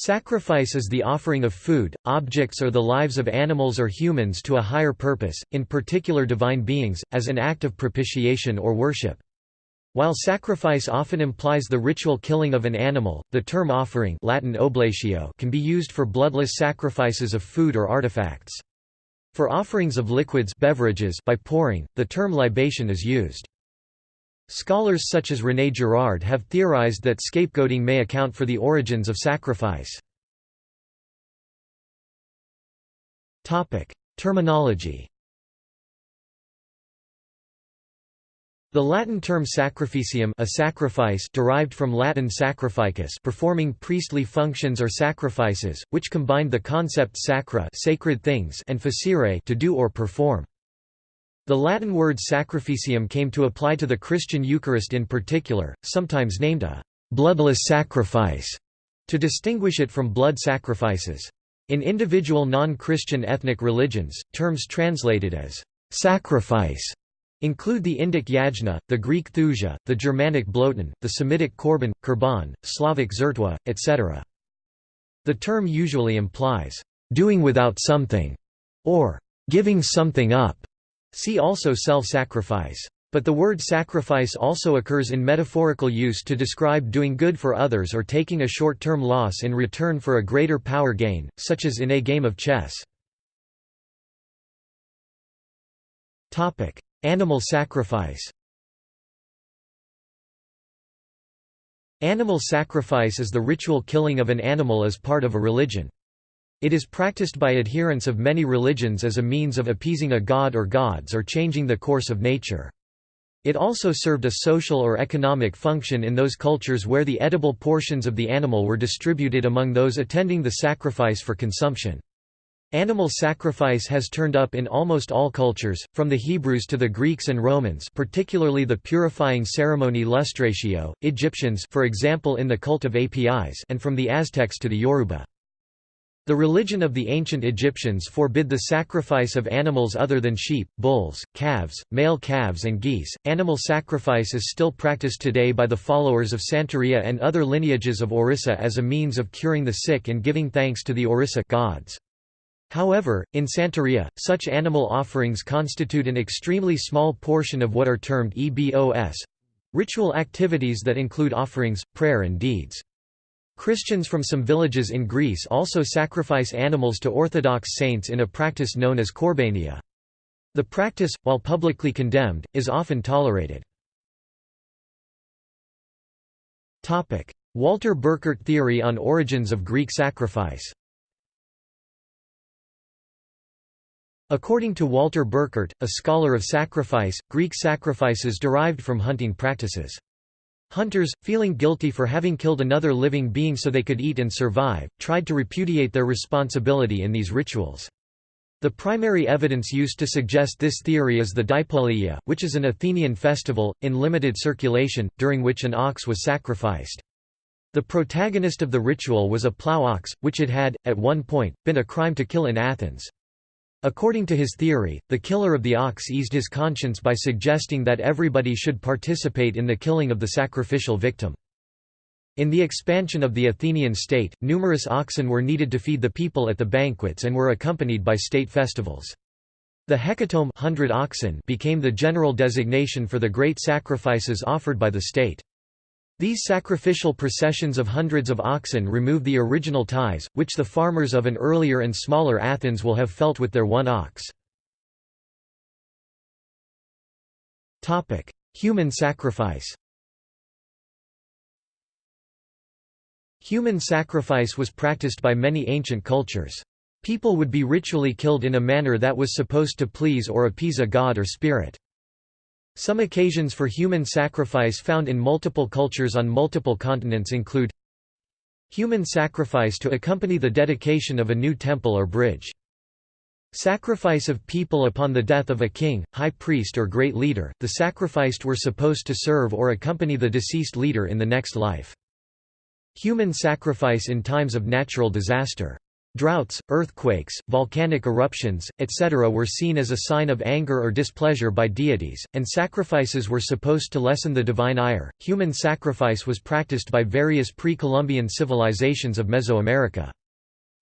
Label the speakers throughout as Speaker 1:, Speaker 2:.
Speaker 1: Sacrifice is the offering of food, objects or the lives of animals or humans to a higher purpose, in particular divine beings, as an act of propitiation or worship. While sacrifice often implies the ritual killing of an animal, the term offering Latin oblatio can be used for bloodless sacrifices of food or artifacts. For offerings of liquids beverages by pouring, the term libation is used. Scholars such as René Girard have theorized that scapegoating may account for the origins of sacrifice. Terminology The Latin term sacrificium a sacrifice derived from Latin sacrificus performing priestly functions or sacrifices, which combined the concept sacra sacred things and facere to do or perform. The Latin word sacrificium came to apply to the Christian Eucharist in particular, sometimes named a «bloodless sacrifice» to distinguish it from blood sacrifices. In individual non-Christian ethnic religions, terms translated as «sacrifice» include the Indic yajna, the Greek thusia, the Germanic bloten, the Semitic korban, kurban, Slavic zertwa, etc. The term usually implies «doing without something» or «giving something up». See also self-sacrifice. But the word sacrifice also occurs in metaphorical use to describe doing good for others or taking a short-term loss in return for a greater power gain, such as in a game of chess. Animal sacrifice Animal sacrifice is the ritual killing of an animal as part of a religion. It is practiced by adherents of many religions as a means of appeasing a god or gods or changing the course of nature. It also served a social or economic function in those cultures where the edible portions of the animal were distributed among those attending the sacrifice for consumption. Animal sacrifice has turned up in almost all cultures, from the Hebrews to the Greeks and Romans particularly the purifying ceremony lustratio, Egyptians for example in the cult of Apis and from the Aztecs to the Yoruba. The religion of the ancient Egyptians forbid the sacrifice of animals other than sheep, bulls, calves, male calves and geese. Animal sacrifice is still practiced today by the followers of Santeria and other lineages of Orisha as a means of curing the sick and giving thanks to the Orisha gods. However, in Santeria, such animal offerings constitute an extremely small portion of what are termed EBOS—ritual activities that include offerings, prayer and deeds. Christians from some villages in Greece also sacrifice animals to Orthodox saints in a practice known as korbania. The practice, while publicly condemned, is often tolerated. Walter Burkert theory on origins of Greek sacrifice According to Walter Burkert, a scholar of sacrifice, Greek sacrifices derived from hunting practices. Hunters, feeling guilty for having killed another living being so they could eat and survive, tried to repudiate their responsibility in these rituals. The primary evidence used to suggest this theory is the Dipoleia, which is an Athenian festival, in limited circulation, during which an ox was sacrificed. The protagonist of the ritual was a plough ox, which it had, at one point, been a crime to kill in Athens. According to his theory, the killer of the ox eased his conscience by suggesting that everybody should participate in the killing of the sacrificial victim. In the expansion of the Athenian state, numerous oxen were needed to feed the people at the banquets and were accompanied by state festivals. The hecatomb 100 oxen became the general designation for the great sacrifices offered by the state. These sacrificial processions of hundreds of oxen remove the original ties, which the farmers of an earlier and smaller Athens will have felt with their one ox. Human sacrifice Human sacrifice was practiced by many ancient cultures. People would be ritually killed in a manner that was supposed to please or appease a god or spirit. Some occasions for human sacrifice found in multiple cultures on multiple continents include Human sacrifice to accompany the dedication of a new temple or bridge. Sacrifice of people upon the death of a king, high priest or great leader, the sacrificed were supposed to serve or accompany the deceased leader in the next life. Human sacrifice in times of natural disaster. Droughts, earthquakes, volcanic eruptions, etc. were seen as a sign of anger or displeasure by deities, and sacrifices were supposed to lessen the divine ire. Human sacrifice was practiced by various pre Columbian civilizations of Mesoamerica.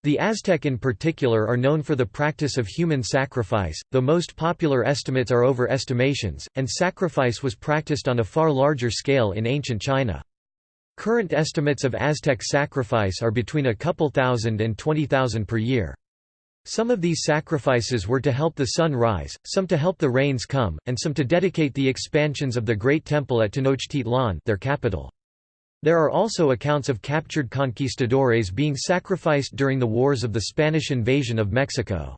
Speaker 1: The Aztec in particular are known for the practice of human sacrifice, though most popular estimates are overestimations, and sacrifice was practiced on a far larger scale in ancient China. Current estimates of Aztec sacrifice are between a couple thousand and twenty thousand per year. Some of these sacrifices were to help the sun rise, some to help the rains come, and some to dedicate the expansions of the Great Temple at Tenochtitlan their capital. There are also accounts of captured conquistadores being sacrificed during the wars of the Spanish invasion of Mexico.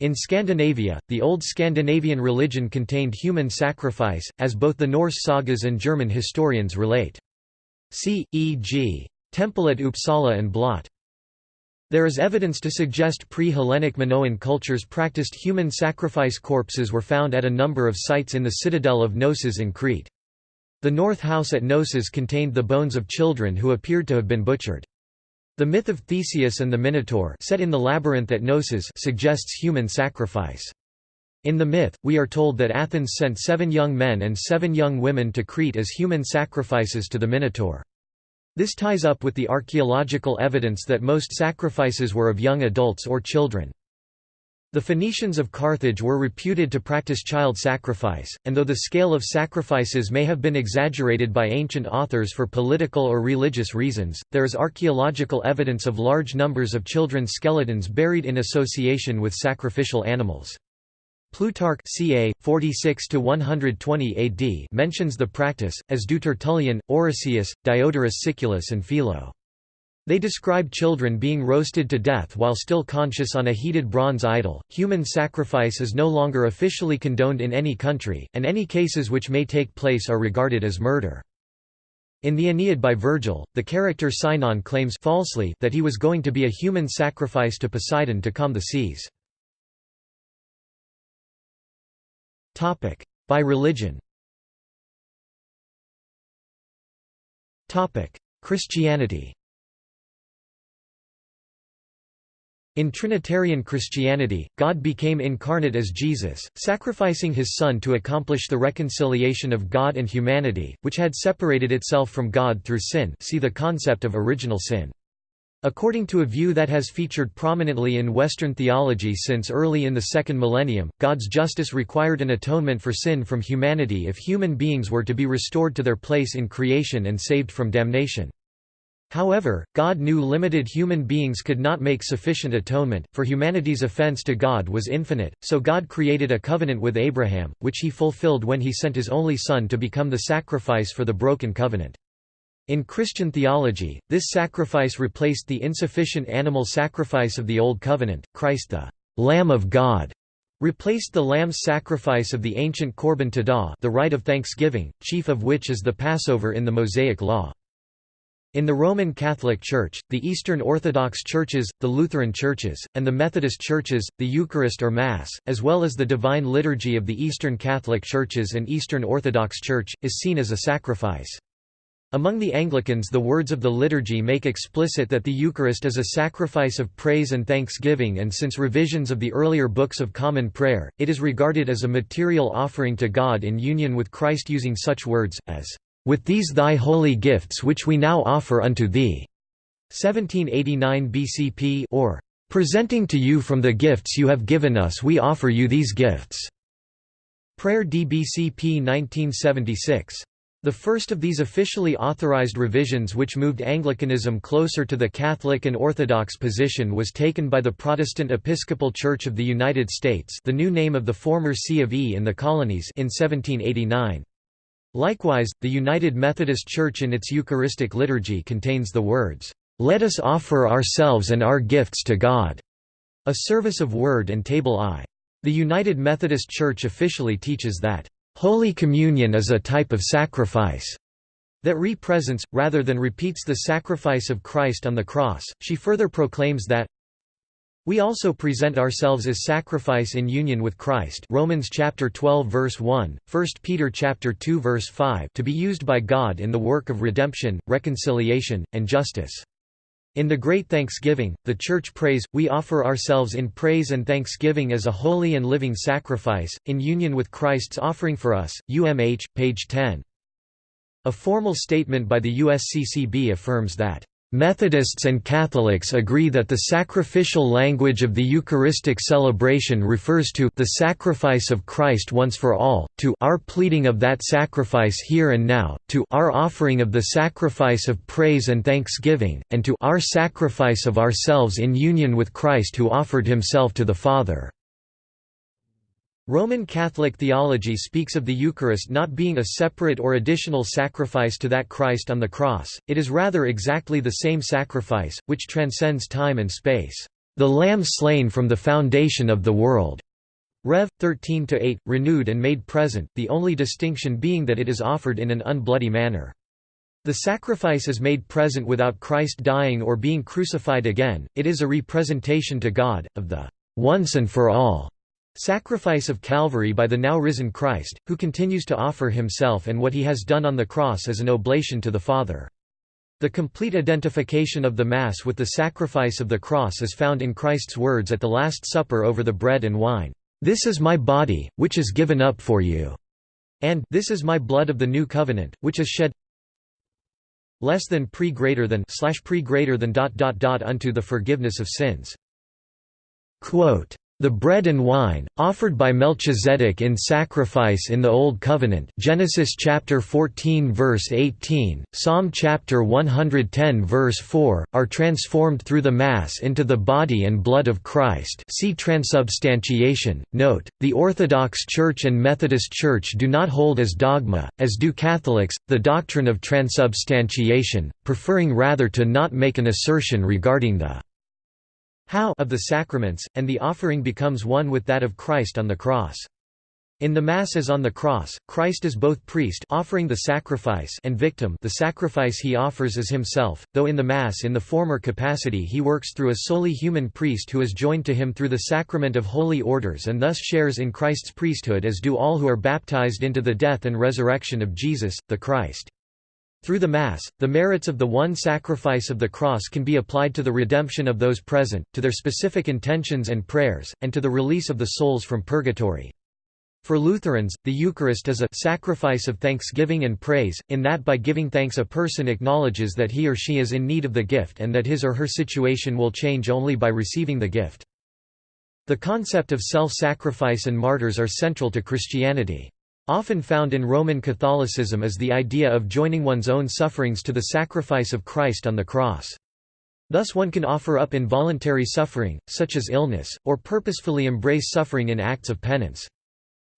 Speaker 1: In Scandinavia, the old Scandinavian religion contained human sacrifice, as both the Norse sagas and German historians relate. See, e.g. Temple at Uppsala and Blot. There is evidence to suggest pre-Hellenic Minoan cultures practiced human sacrifice corpses were found at a number of sites in the citadel of Knossos in Crete. The north house at Knossos contained the bones of children who appeared to have been butchered. The myth of Theseus and the Minotaur set in the labyrinth at Knossos suggests human sacrifice. In the myth, we are told that Athens sent seven young men and seven young women to Crete as human sacrifices to the Minotaur. This ties up with the archaeological evidence that most sacrifices were of young adults or children. The Phoenicians of Carthage were reputed to practice child sacrifice, and though the scale of sacrifices may have been exaggerated by ancient authors for political or religious reasons, there is archaeological evidence of large numbers of children's skeletons buried in association with sacrificial animals. Plutarch ca. 46 AD mentions the practice, as do Tertullian, Orosius, Diodorus Siculus and Philo. They describe children being roasted to death while still conscious on a heated bronze idol. Human sacrifice is no longer officially condoned in any country, and any cases which may take place are regarded as murder. In the Aeneid by Virgil, the character Sinon claims falsely that he was going to be a human sacrifice to Poseidon to calm the seas. By religion. Topic: Christianity. In Trinitarian Christianity, God became incarnate as Jesus, sacrificing his Son to accomplish the reconciliation of God and humanity, which had separated itself from God through sin. See the concept of original sin. According to a view that has featured prominently in Western theology since early in the second millennium, God's justice required an atonement for sin from humanity if human beings were to be restored to their place in creation and saved from damnation. However, God knew limited human beings could not make sufficient atonement, for humanity's offense to God was infinite, so God created a covenant with Abraham, which he fulfilled when he sent his only son to become the sacrifice for the broken covenant. In Christian theology, this sacrifice replaced the insufficient animal sacrifice of the Old Covenant. Christ the Lamb of God replaced the lamb's sacrifice of the ancient Korban Todah the rite of thanksgiving, chief of which is the Passover in the Mosaic Law. In the Roman Catholic Church, the Eastern Orthodox Churches, the Lutheran Churches, and the Methodist Churches, the Eucharist or Mass, as well as the Divine Liturgy of the Eastern Catholic Churches and Eastern Orthodox Church, is seen as a sacrifice. Among the Anglicans the words of the liturgy make explicit that the Eucharist is a sacrifice of praise and thanksgiving and since revisions of the earlier books of Common Prayer, it is regarded as a material offering to God in union with Christ using such words, as, "...with these thy holy gifts which we now offer unto thee." 1789 BCP or, "...presenting to you from the gifts you have given us we offer you these gifts." Prayer DBCP 1976. The first of these officially authorized revisions which moved Anglicanism closer to the Catholic and Orthodox position was taken by the Protestant Episcopal Church of the United States the new name of the former See of E in the colonies in 1789. Likewise, the United Methodist Church in its Eucharistic liturgy contains the words, "'Let us offer ourselves and our gifts to God' a service of word and table I. The United Methodist Church officially teaches that Holy Communion is a type of sacrifice that represents, rather than repeats the sacrifice of Christ on the cross. She further proclaims that we also present ourselves as sacrifice in union with Christ Romans chapter 12 verse 1, 1 Peter chapter 2 verse 5 to be used by God in the work of redemption, reconciliation, and justice. In the Great Thanksgiving, the Church prays, we offer ourselves in praise and thanksgiving as a holy and living sacrifice, in union with Christ's offering for us. UMH, page 10. A formal statement by the USCCB affirms that Methodists and Catholics agree that the sacrificial language of the Eucharistic celebration refers to the sacrifice of Christ once for all, to our pleading of that sacrifice here and now, to our offering of the sacrifice of praise and thanksgiving, and to our sacrifice of ourselves in union with Christ who offered himself to the Father. Roman Catholic theology speaks of the Eucharist not being a separate or additional sacrifice to that Christ on the cross, it is rather exactly the same sacrifice, which transcends time and space. The Lamb slain from the foundation of the world. Rev. 13-8, renewed and made present, the only distinction being that it is offered in an unbloody manner. The sacrifice is made present without Christ dying or being crucified again, it is a representation to God, of the once and for all Sacrifice of Calvary by the now risen Christ, who continues to offer himself and what he has done on the cross as an oblation to the Father. The complete identification of the Mass with the sacrifice of the cross is found in Christ's words at the Last Supper over the bread and wine, "'This is my body, which is given up for you' and "'This is my blood of the new covenant, which is shed less than pre greater than slash pre greater than dot dot dot unto the forgiveness of sins." Quote, the bread and wine, offered by Melchizedek in sacrifice in the Old Covenant Genesis chapter 14 verse 18, Psalm chapter 110 verse 4, are transformed through the Mass into the body and blood of Christ see transubstantiation. Note, the Orthodox Church and Methodist Church do not hold as dogma, as do Catholics, the doctrine of transubstantiation, preferring rather to not make an assertion regarding the how of the sacraments, and the offering becomes one with that of Christ on the cross. In the Mass as on the cross, Christ is both priest offering the sacrifice and victim the sacrifice he offers is himself, though in the Mass in the former capacity he works through a solely human priest who is joined to him through the sacrament of holy orders and thus shares in Christ's priesthood as do all who are baptized into the death and resurrection of Jesus, the Christ. Through the Mass, the merits of the one sacrifice of the cross can be applied to the redemption of those present, to their specific intentions and prayers, and to the release of the souls from purgatory. For Lutherans, the Eucharist is a sacrifice of thanksgiving and praise, in that by giving thanks a person acknowledges that he or she is in need of the gift and that his or her situation will change only by receiving the gift. The concept of self-sacrifice and martyrs are central to Christianity. Often found in Roman Catholicism is the idea of joining one's own sufferings to the sacrifice of Christ on the cross. Thus one can offer up involuntary suffering, such as illness, or purposefully embrace suffering in acts of penance.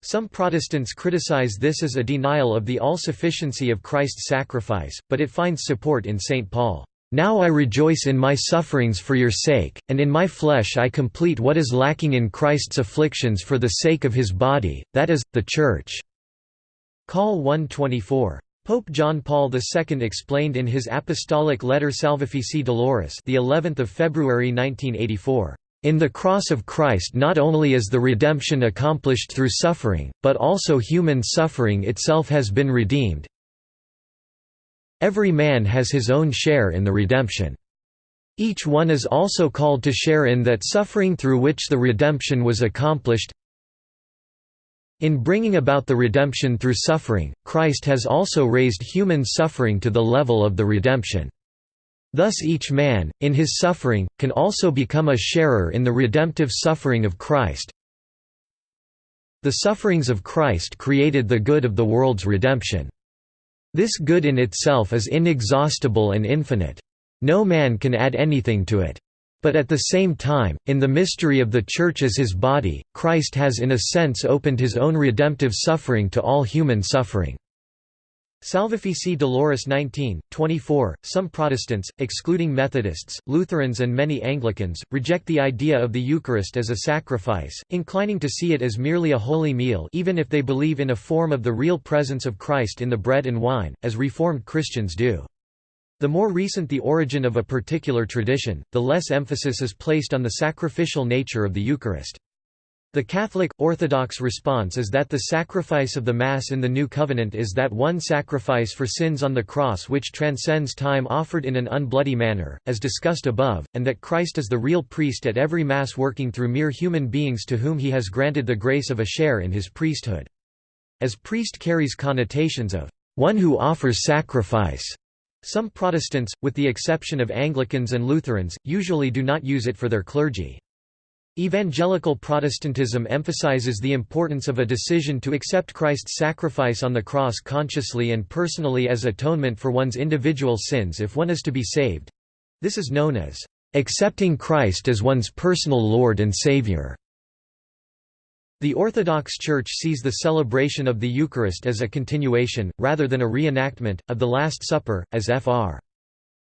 Speaker 1: Some Protestants criticize this as a denial of the all-sufficiency of Christ's sacrifice, but it finds support in St. Paul. Now I rejoice in my sufferings for your sake, and in my flesh I complete what is lacking in Christ's afflictions for the sake of his body, that is, the Church. Call 124. Pope John Paul II explained in his apostolic letter Salvifici Doloris, the 11th of February 1984, "In the cross of Christ not only is the redemption accomplished through suffering, but also human suffering itself has been redeemed. Every man has his own share in the redemption. Each one is also called to share in that suffering through which the redemption was accomplished." In bringing about the redemption through suffering, Christ has also raised human suffering to the level of the redemption. Thus each man, in his suffering, can also become a sharer in the redemptive suffering of Christ. The sufferings of Christ created the good of the world's redemption. This good in itself is inexhaustible and infinite. No man can add anything to it. But at the same time, in the mystery of the Church as his body, Christ has in a sense opened his own redemptive suffering to all human suffering. Salvifici Doloris 19, 24. Some Protestants, excluding Methodists, Lutherans, and many Anglicans, reject the idea of the Eucharist as a sacrifice, inclining to see it as merely a holy meal, even if they believe in a form of the real presence of Christ in the bread and wine, as Reformed Christians do. The more recent the origin of a particular tradition, the less emphasis is placed on the sacrificial nature of the Eucharist. The Catholic, Orthodox response is that the sacrifice of the Mass in the New Covenant is that one sacrifice for sins on the cross which transcends time offered in an unbloody manner, as discussed above, and that Christ is the real priest at every Mass working through mere human beings to whom he has granted the grace of a share in his priesthood. As priest carries connotations of one who offers sacrifice. Some Protestants, with the exception of Anglicans and Lutherans, usually do not use it for their clergy. Evangelical Protestantism emphasizes the importance of a decision to accept Christ's sacrifice on the cross consciously and personally as atonement for one's individual sins if one is to be saved. This is known as accepting Christ as one's personal Lord and Savior. The Orthodox Church sees the celebration of the Eucharist as a continuation, rather than a reenactment, of the Last Supper, as Fr.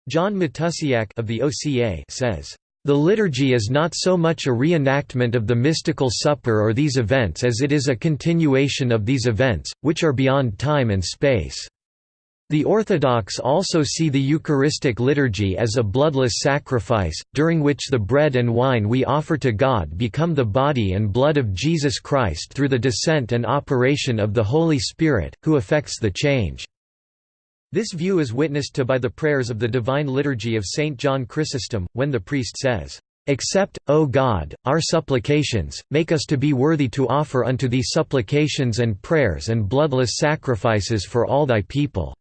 Speaker 1: John Matusiak of the OCA says. The liturgy is not so much a reenactment of the mystical supper or these events as it is a continuation of these events, which are beyond time and space. The Orthodox also see the Eucharistic liturgy as a bloodless sacrifice, during which the bread and wine we offer to God become the body and blood of Jesus Christ through the descent and operation of the Holy Spirit, who effects the change. This view is witnessed to by the prayers of the Divine Liturgy of St. John Chrysostom, when the priest says, Accept, O God, our supplications, make us to be worthy to offer unto thee supplications and prayers and bloodless sacrifices for all thy people."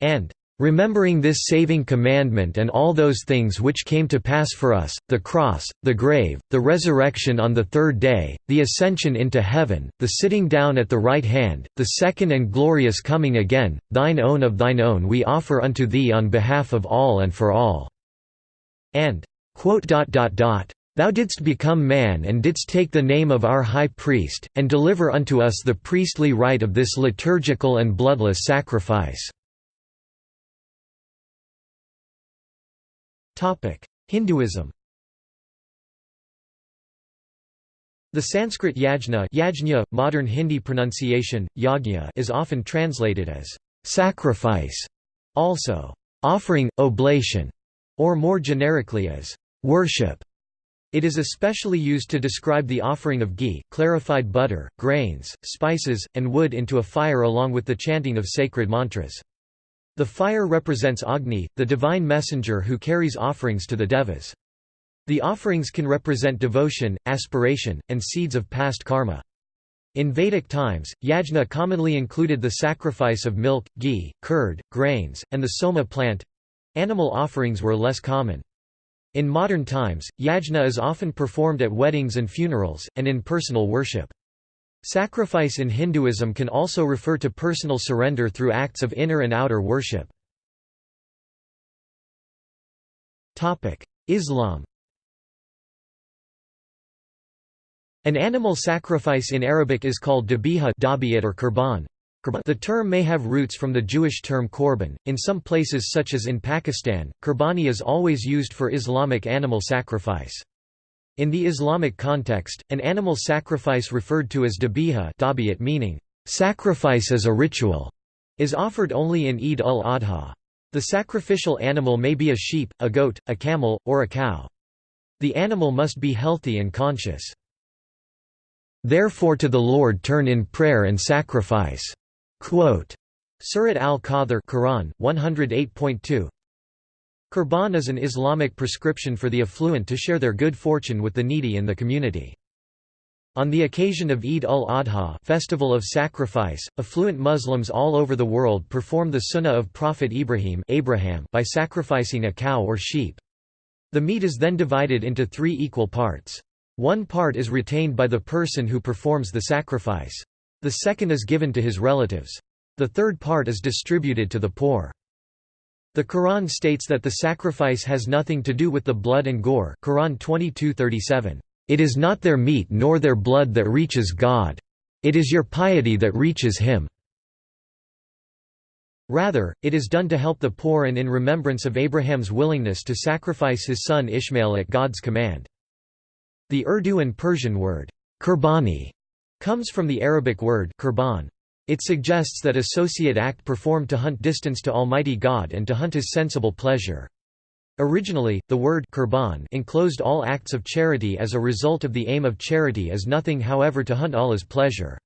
Speaker 1: And Remembering this saving commandment and all those things which came to pass for us, the cross, the grave, the resurrection on the third day, the ascension into heaven, the sitting down at the right hand, the second and glorious coming again, thine own of thine own we offer unto thee on behalf of all and for all." And, Thou didst become man and didst take the name of our high priest, and deliver unto us the priestly rite of this liturgical and bloodless sacrifice. Hinduism The Sanskrit yajna, yajna modern Hindi pronunciation, yagna is often translated as «sacrifice», also «offering, oblation», or more generically as «worship». It is especially used to describe the offering of ghee, clarified butter, grains, spices, and wood into a fire along with the chanting of sacred mantras. The fire represents Agni, the divine messenger who carries offerings to the devas. The offerings can represent devotion, aspiration, and seeds of past karma. In Vedic times, yajna commonly included the sacrifice of milk, ghee, curd, grains, and the soma plant. Animal offerings were less common. In modern times, yajna is often performed at weddings and funerals, and in personal worship. Sacrifice in Hinduism can also refer to personal surrender through acts of inner and outer worship. Islam An animal sacrifice in Arabic is called dabiha or kurban. The term may have roots from the Jewish term korban. In some places such as in Pakistan, kurbani is always used for Islamic animal sacrifice. In the Islamic context, an animal sacrifice referred to as dabiha meaning, sacrifice as a ritual, is offered only in Eid ul-Adha. The sacrificial animal may be a sheep, a goat, a camel, or a cow. The animal must be healthy and conscious. Therefore to the Lord turn in prayer and sacrifice. Quote, Surat al-Kawthar Quran 108.2 Qurban is an Islamic prescription for the affluent to share their good fortune with the needy in the community. On the occasion of Eid al-Adha festival of sacrifice, affluent Muslims all over the world perform the sunnah of Prophet Ibrahim Abraham by sacrificing a cow or sheep. The meat is then divided into three equal parts. One part is retained by the person who performs the sacrifice. The second is given to his relatives. The third part is distributed to the poor. The Quran states that the sacrifice has nothing to do with the blood and gore Quran 22:37. It is not their meat nor their blood that reaches God. It is your piety that reaches him. Rather, it is done to help the poor and in remembrance of Abraham's willingness to sacrifice his son Ishmael at God's command. The Urdu and Persian word, kurbani, comes from the Arabic word kurban, it suggests that associate act performed to hunt distance to Almighty God and to hunt his sensible pleasure. Originally, the word qurban enclosed all acts of charity as a result of the aim of charity as nothing however to hunt Allah's pleasure.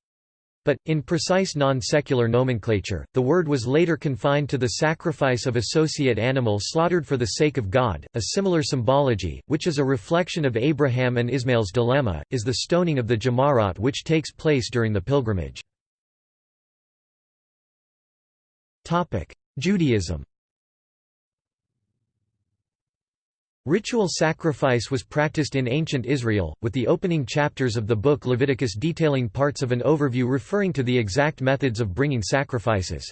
Speaker 1: But, in precise non-secular nomenclature, the word was later confined to the sacrifice of associate animal slaughtered for the sake of God. A similar symbology, which is a reflection of Abraham and Ismail's dilemma, is the stoning of the Jamarat which takes place during the pilgrimage. Judaism Ritual sacrifice was practiced in ancient Israel, with the opening chapters of the book Leviticus detailing parts of an overview referring to the exact methods of bringing sacrifices.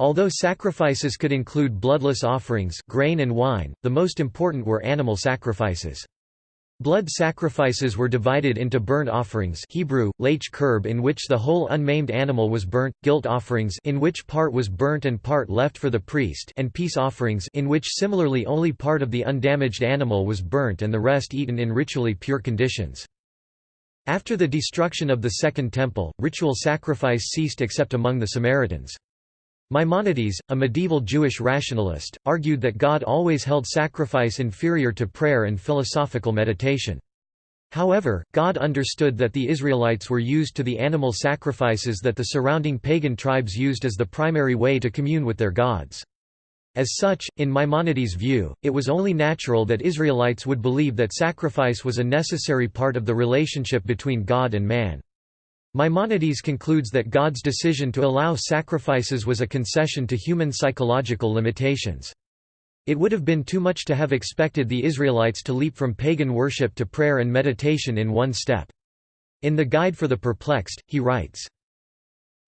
Speaker 1: Although sacrifices could include bloodless offerings grain and wine, the most important were animal sacrifices. Blood sacrifices were divided into burnt offerings Hebrew, lech kurb in which the whole unmaimed animal was burnt, guilt offerings in which part was burnt and part left for the priest and peace offerings in which similarly only part of the undamaged animal was burnt and the rest eaten in ritually pure conditions. After the destruction of the Second Temple, ritual sacrifice ceased except among the Samaritans. Maimonides, a medieval Jewish rationalist, argued that God always held sacrifice inferior to prayer and philosophical meditation. However, God understood that the Israelites were used to the animal sacrifices that the surrounding pagan tribes used as the primary way to commune with their gods. As such, in Maimonides' view, it was only natural that Israelites would believe that sacrifice was a necessary part of the relationship between God and man. Maimonides concludes that God's decision to allow sacrifices was a concession to human psychological limitations. It would have been too much to have expected the Israelites to leap from pagan worship to prayer and meditation in one step. In the Guide for the Perplexed, he writes,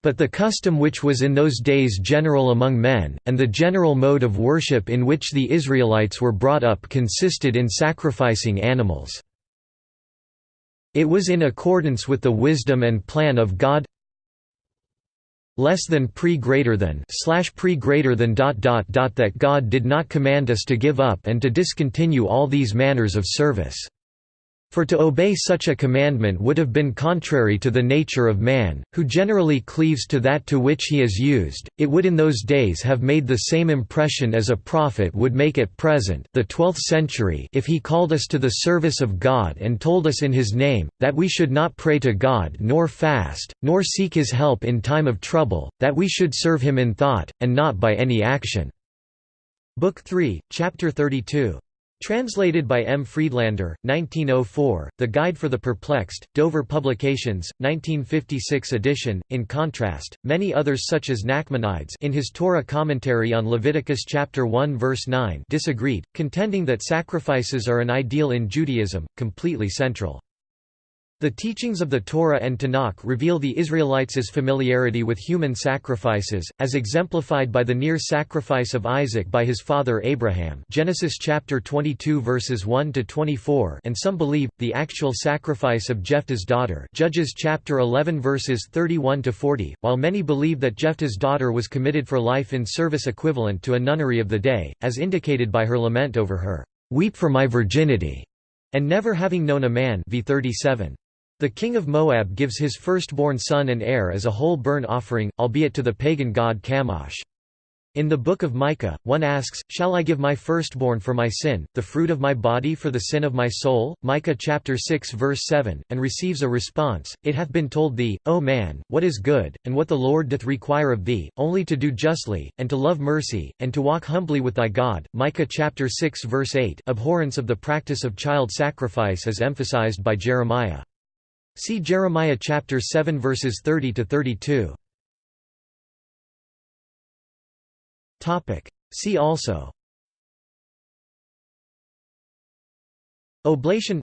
Speaker 1: but the custom which was in those days general among men, and the general mode of worship in which the Israelites were brought up consisted in sacrificing animals. It was in accordance with the wisdom and plan of God less than pre greater than slash pre greater than dot dot dot that God did not command us to give up and to discontinue all these manners of service. For to obey such a commandment would have been contrary to the nature of man, who generally cleaves to that to which he is used. It would in those days have made the same impression as a prophet would make at present, the 12th century, if he called us to the service of God and told us in his name that we should not pray to God nor fast, nor seek his help in time of trouble, that we should serve him in thought and not by any action. Book 3, chapter 32. Translated by M. Friedlander, 1904, The Guide for the Perplexed, Dover Publications, 1956 edition. In contrast, many others such as Nachmanides in his Torah commentary on Leviticus chapter 1 verse 9 disagreed, contending that sacrifices are an ideal in Judaism, completely central. The teachings of the Torah and Tanakh reveal the Israelites' familiarity with human sacrifices, as exemplified by the near sacrifice of Isaac by his father Abraham Genesis chapter 22 verses 1 to 24, and some believe the actual sacrifice of Jephthah's daughter Judges chapter 11 verses 31 to 40, while many believe that Jephthah's daughter was committed for life in service equivalent to a nunnery of the day, as indicated by her lament over her "Weep for my virginity," and never having known a man v 37. The king of Moab gives his firstborn son and heir as a whole burnt offering, albeit to the pagan god Chemosh. In the book of Micah, one asks, Shall I give my firstborn for my sin, the fruit of my body for the sin of my soul? Micah chapter 6 verse 7, and receives a response, It hath been told thee, O man, what is good, and what the Lord doth require of thee, only to do justly, and to love mercy, and to walk humbly with thy God. Micah chapter 6 verse 8 Abhorrence of the practice of child sacrifice is emphasized by Jeremiah. See Jeremiah chapter 7 verses 30 to 32. Topic. See also Oblation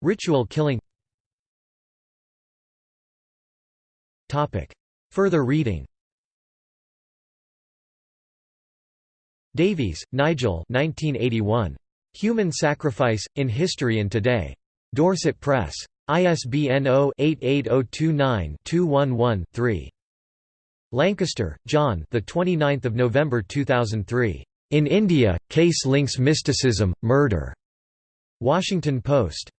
Speaker 1: Ritual killing Topic. Further reading Davies, Nigel 1981. Human Sacrifice, in History and Today. Dorset Press. ISBN 0-88029-211-3. Lancaster, John. The 29th of November 2003. In India, case links mysticism, murder. Washington Post.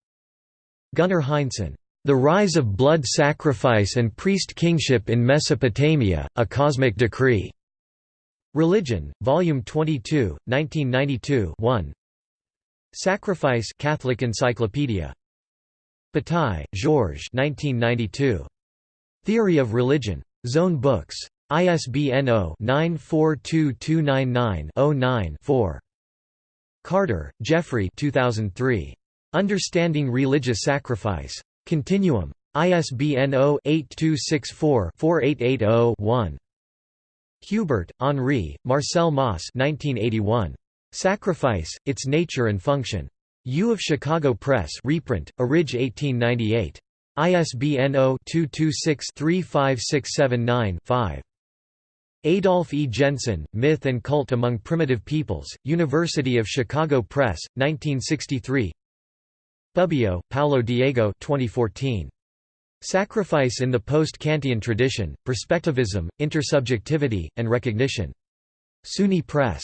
Speaker 1: Gunnar Heinsohn. The Rise of Blood Sacrifice and Priest Kingship in Mesopotamia: A Cosmic Decree. Religion, Volume 22, 1992 1. Sacrifice Catholic Encyclopedia. Bataille, Georges 1992. Theory of Religion. Zone Books. ISBN 0-942299-09-4. Carter, Jeffrey 2003. Understanding Religious Sacrifice. Continuum. ISBN 0-8264-4880-1. Hubert, Henri, Marcel Mauss 1981. Sacrifice, Its Nature and Function. U of Chicago Press reprint, Orig 1898. ISBN 0-226-35679-5. Adolf E. Jensen, Myth and Cult Among Primitive Peoples, University of Chicago Press, 1963 Bubbio, Paolo Diego 2014. Sacrifice in the Post-Kantian Tradition, Perspectivism, Intersubjectivity, and Recognition. SUNY Press.